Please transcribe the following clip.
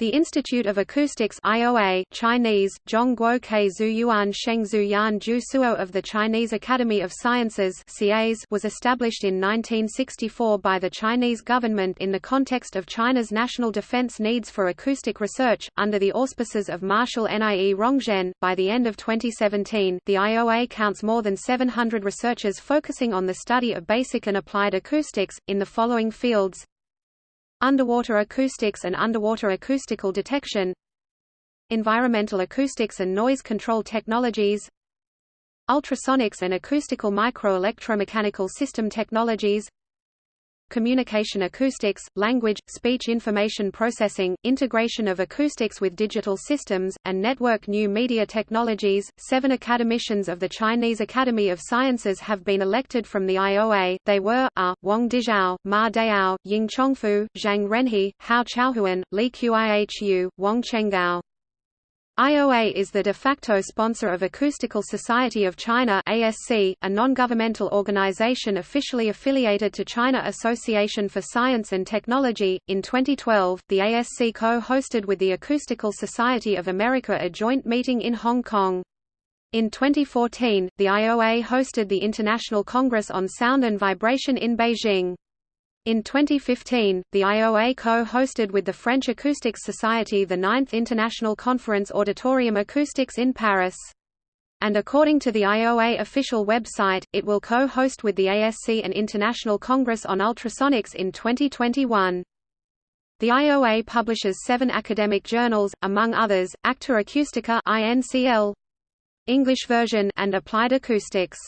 The Institute of Acoustics IOA, Chinese, Zhongguo Ke Zuyuan Suo of the Chinese Academy of Sciences was established in 1964 by the Chinese government in the context of China's national defense needs for acoustic research, under the auspices of Marshal Nie Rongzhen. By the end of 2017, the IOA counts more than 700 researchers focusing on the study of basic and applied acoustics, in the following fields Underwater acoustics and underwater acoustical detection Environmental acoustics and noise control technologies Ultrasonics and acoustical microelectromechanical system technologies communication acoustics, language, speech information processing, integration of acoustics with digital systems, and network new media technologies. Seven academicians of the Chinese Academy of Sciences have been elected from the IOA. They were A. Wang Dezhao, Ma Dayou, Ying Chongfu, Zhang Renhe, Hao Chaohuan, Li Qihu, Wang Chenggao. IOA is the de facto sponsor of Acoustical Society of China ASC, a non-governmental organization officially affiliated to China Association for Science and Technology. In 2012, the ASC co-hosted with the Acoustical Society of America a joint meeting in Hong Kong. In 2014, the IOA hosted the International Congress on Sound and Vibration in Beijing. In 2015, the IOA co-hosted with the French Acoustics Society the 9th International Conference Auditorium Acoustics in Paris. And according to the IOA official website, it will co-host with the ASC an International Congress on Ultrasonics in 2021. The IOA publishes seven academic journals, among others, Acta Acustica INCL, English version and Applied Acoustics.